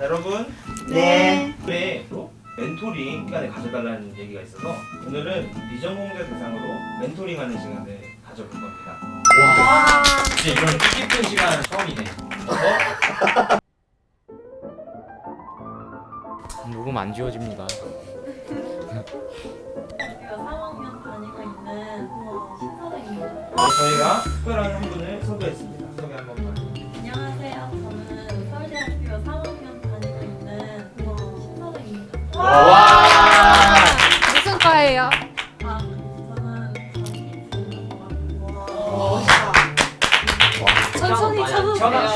여러분 네. 네 멘토링 시간을 가져달라는 얘기가 있어서 오늘은 비전공자 대상으로 멘토링하는 시간을 가져볼 겁니다. 와. 진짜 이런 뜻깊은 시간 처음이네. 녹음 안 지워집니다. 제가 3학년 다니고 있는 어, 신선생입니다. 저희가 특별한 한 분을 섭외했습니다. 소개 한 번만. 안녕하세요. 저는 서울대학교 3학년 다니고 있는 어, 신선생입니다. 와.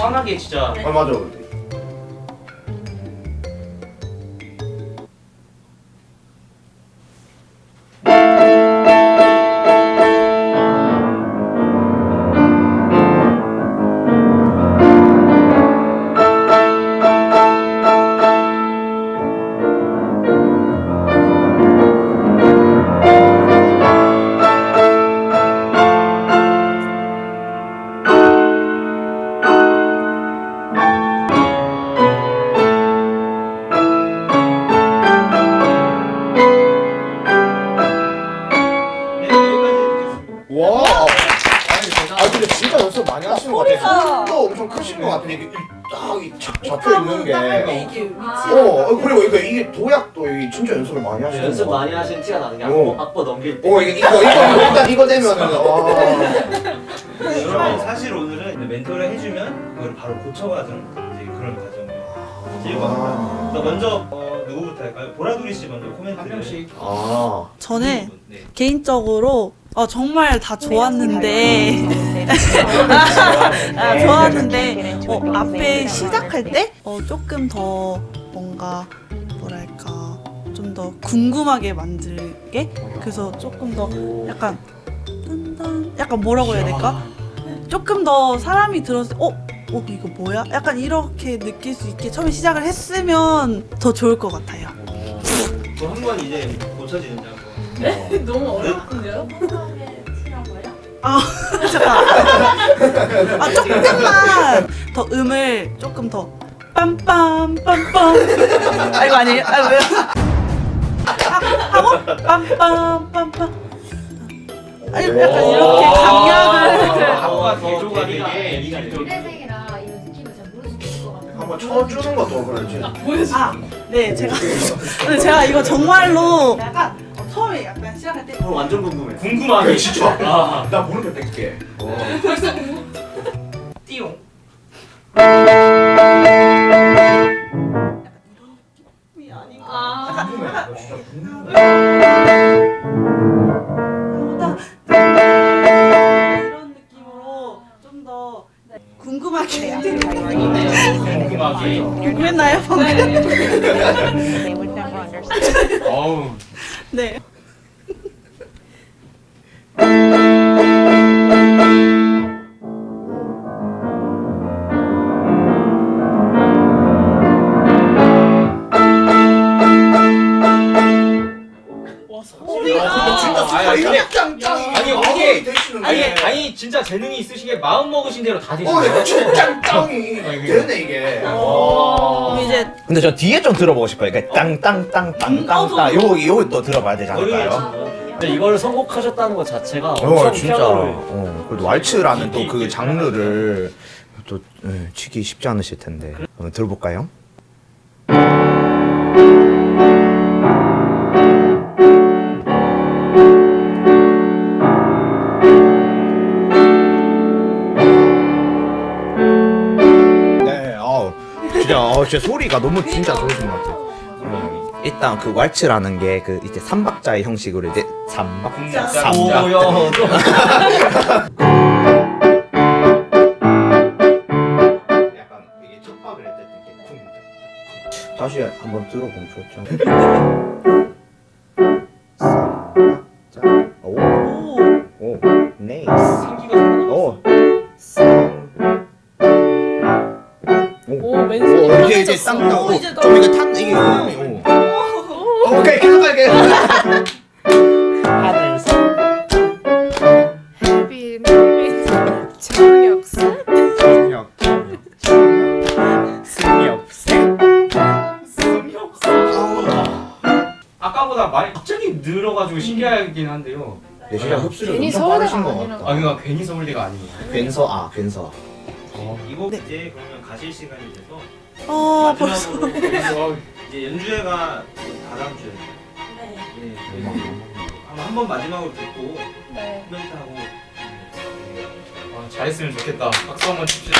시원하게 진짜. 아 맞아. 엄청 크신 것 같은데 이게 딱 잡혀 있는 게. 어 어, 그리고 이거 이게 도약도 이게 진짜 연습을 많이 하시는 연습 것 많이 하신 티가 나는 게 어. 악보, 악보 넘길 때 어 이게 이거 이거 이거 일단 이거 되면은 여러분 사실 오늘은 멘토를 해주면 그걸 바로 고쳐가는 그런 과정을 겁니다. 그래서 먼저 어, 누구부터 할까요? 보라돌이 씨 먼저 코멘트를 한 명씩. 아. 저는 네. 개인적으로 어, 정말 다 좋았는데 아, 좋았는데 어, 앞에 시작할 때? 어, 조금 더 뭔가 뭐랄까 좀 더 궁금하게 만들게? 그래서 조금 더 약간 딴딴 약간 뭐라고 해야 될까? 조금 더 사람이 들었을 때 어? 어 이거 뭐야? 약간 이렇게 느낄 수 있게 처음에 시작을 했으면 더 좋을 것 같아요. 또한번 이제 고쳐지는다고. 너무 어렵던데요? 치라고요? 아 잠깐 아 조금만 더 음을 조금 더 빰빰 빰빰 아 이거 아니에요? 아 왜? 하- 하고 빰빰 빰빰 아니 약간 이렇게 강약을 각과 더 개조가 대비가 되게 미래생이라 이런 느낌을 잘 모를 수도 있을 것 같아요. 한번 쳐주는 것도 그렇지. 아, 네 제가 근데 제가 이거 정말로 약간 어, 처음에 약간 시작할 때 오늘 완전 궁금해 궁금하게 진짜. 아. 나 모르게 뺄게. 띠용. 느낌이 아닌가 아, 궁금해. 나 진짜 궁금해. 이런 느낌으로 좀 더 궁금하게 궁금하게. 궁금했나요 방금? 어우. 네. 아, 진짜 짱짱. 아니, 이게- 되시는 아니, 게. 아니 진짜 재능이 있으시게 마음 먹으신 대로 다 어, 되시네요. 이거 진짜 짱짱이 아, 되네 이게. 이제 근데 저 뒤에 좀 들어보고 싶어요. 그러니까 땅땅땅땅땅땅 요거 요거 또 들어봐야 되지 않을까요? 근데 이걸 선곡하셨다는 것 자체가 어 엄청 진짜. 피아노를 어 그래도 왈츠라는 또 그 장르를 또 예, 치기 쉽지 않으실 텐데 한번 들어볼까요? 어 진짜 소리가 너무 진짜 좋으신 것 같아요. 어, 일단 그 왈츠라는 게 그 이제 삼박자의 형식으로 이제 삼박 쿵 다시 한번 들어보면 좋죠. 많이 갑자기 늘어가지고 신기하긴 한데요. 네, 진짜 흡수력 괜히 엄청 서울대가 빠르신 것 아니라. 같다 아 그러니까 괜히 서울대가 아니에요. 괜서 아 괜서 이곡 네. 이제 그러면 가실 시간이 돼서 아 벌써 마지막으로 이제 연주회가 다다음 주에 네. 네, 한번 마지막으로 듣고 네 코멘트하고 아, 잘했으면 좋겠다. 박수 한번 칩시다.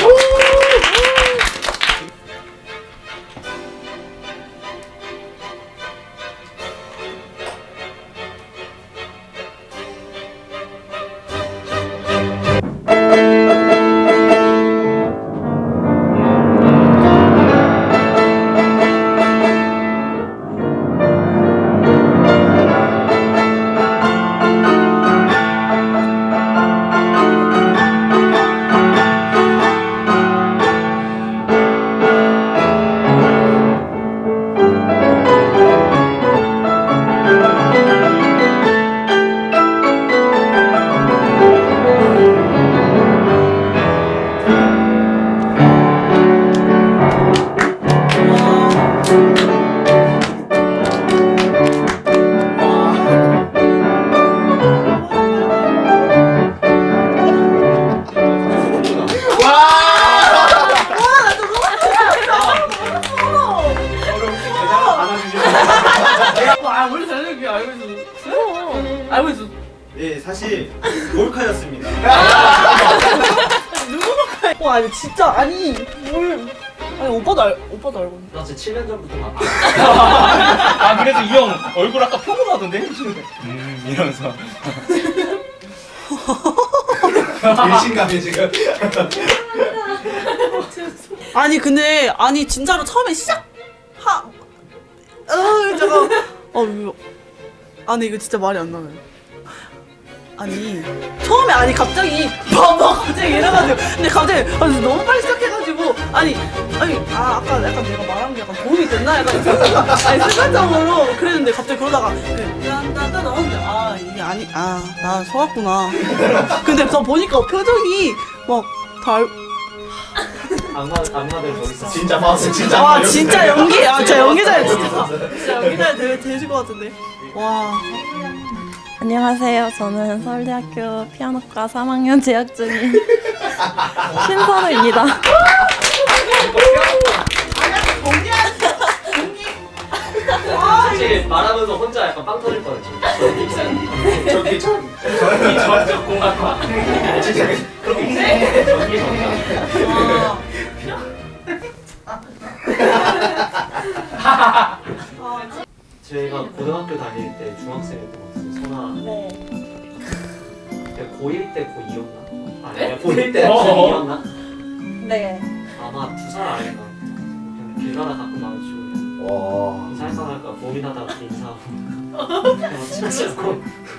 진짜 아니 뭘. 아니 오빠도 알 오빠도 알고 있는데. 나 진짜 7년 전부터 봤아 그래서 이 형 얼굴 아까 평온하던데? 음 이러면서. 일신감이 지금. 아니 근데 아니 진짜로 처음에 시작 하 어, 잠깐 어 이거 아니 이거 진짜 말이 안 나와요 아니 처음에 아니 갑자기 봐봐 갑자기 이래가지고. 근데 갑자기 아니, 너무 빨리 시작해가지고. 아니 아니 아 아까 약간 내가 말한 게 약간 도움이 됐나? 약간 아니 순간적으로 그랬는데 갑자기 그러다가 딴딴딴 나왔는데 아 이게 아니 아나 속았구나. 근데 저 보니까 표정이 막달 악마 악마들 있어 진짜 봤어 진짜 와 봤어. 진짜 연기 아 진짜 연기자예요 진짜. 진짜 연기자에 되, 되실 것 같은데. 와 안녕하세요. 저는 서울대학교 피아노과 3학년 재학 중인 신선우입니다. 사실 말하면서 혼자 약간 빵 터질 뻔했죠 저기 참 전기 전적 공학과 진짜 전기 전자 제가 고등학교 다닐 때 중학생 때봤 어요 선아 네. 내가 고1 때 고2였나? 아니 내가 고1 때 고2였나? 네. 아마 두 살 아래가 그냥 길 가다 가끔 마주치고 와 인사할까 고민하다가 인사하고 그냥 친하지 않고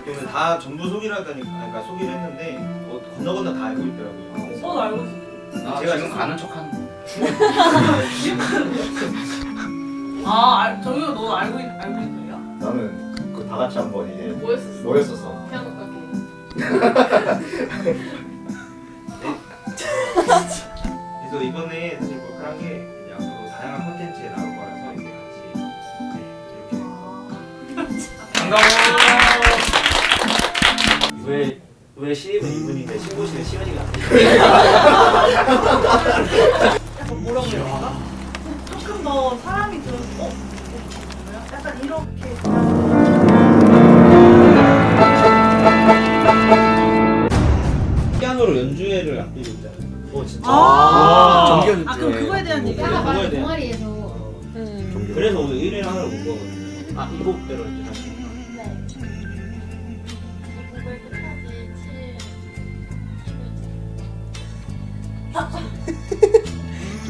그러면 다 전부 속이라다니까 그러니까 속이를 했는데 뭐 건너 건너 다 알고 있더라고요. 오빠도 알고 있어 나 제가 지금 가는 척하는. 아 알, 정유가 너 알고 있, 알고 있는 거야? 나는 그 다 같이 한번 이제 뭐였었어? 모였었어 피아노 가게 그래서 이번에 사실 몰카한 게 이제 앞으로 다양한 콘텐츠에 나올 거라서 이제 같이 네, 이렇게 반가워. 왜, 왜 신입은 이분인데 신고시는 시간이가 안 돼? 약간 뭐라고 해야 되나? 조금 더 사람이 좀 어? 약간 이렇게 피아노로 연주회를 앞두고 있잖아요. 어 진짜? 아, 정규 아 그럼 그거에 대한 얘기 그거에 반 대한- 동아리에서 음. 그래서 오늘 1일 하러 온 거거든요. 아 이곡대로 이제 다시 네. 곡을 끝까지 칠.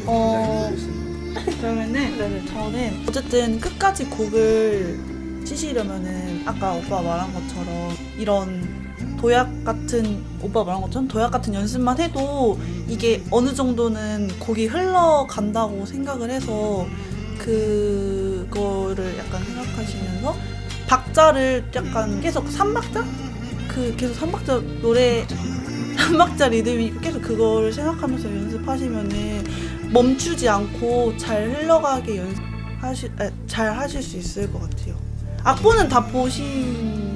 어 그러면은 저는 어쨌든 끝까지 곡을 치시려면은 아까 오빠 말한 것처럼 이런 도약 같은 오빠 말한 것처럼 도약 같은 연습만 해도 이게 어느 정도는 곡이 흘러간다고 생각을 해서 그거를 약간 생각하시면서 박자를 약간 계속 3박자? 그 계속 3박자 노래 3박자 리듬이 계속 그거를 생각하면서 연습하시면은 멈추지 않고 잘 흘러가게 연습하시 에, 잘 하실 수 있을 것 같아요. 악보는 다 보신.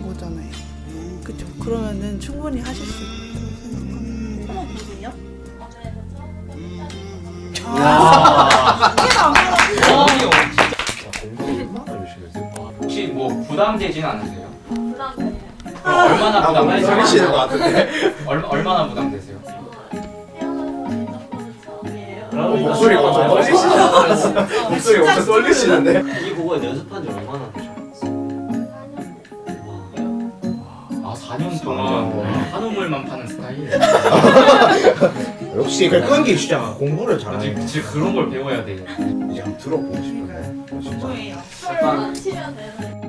그러면은 충분히 하실 수 있다고 생각합니다. 어머 보세요? 아, 했어요? 혹시 뭐 부담되진 않으세요? 부담돼요. 어, 얼마나 아, 부담? 많이 설리시는 것 같은데. 얼마 얼마나 부담되세요? 그러니까 목소리가 엄청 떨리시는데. 목소리가 엄청 떨리시는데. 이 곡은 연습한 지 얼마나 4년 동안 한우물만 파는 스타일. 역시 그 끈기 진짜 공부를 잘하네. 진짜, 진짜 그런 걸 배워야 돼. 이제 한번 들어보고 싶은데. 진짜. 술만 치면 되는.